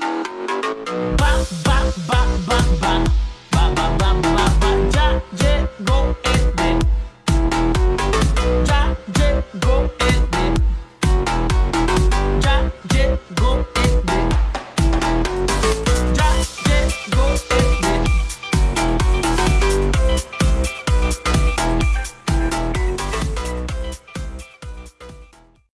Ba.